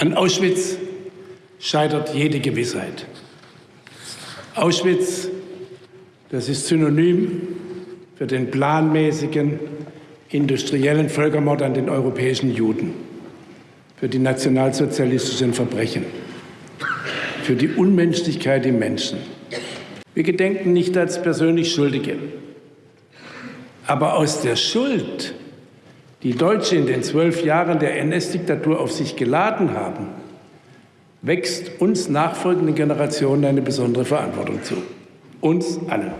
An Auschwitz scheitert jede Gewissheit. Auschwitz, das ist synonym für den planmäßigen industriellen Völkermord an den europäischen Juden, für die nationalsozialistischen Verbrechen, für die Unmenschlichkeit im Menschen. Wir gedenken nicht als persönlich Schuldige, aber aus der Schuld, die Deutsche in den zwölf Jahren der NS-Diktatur auf sich geladen haben, wächst uns nachfolgenden Generationen eine besondere Verantwortung zu. Uns allen.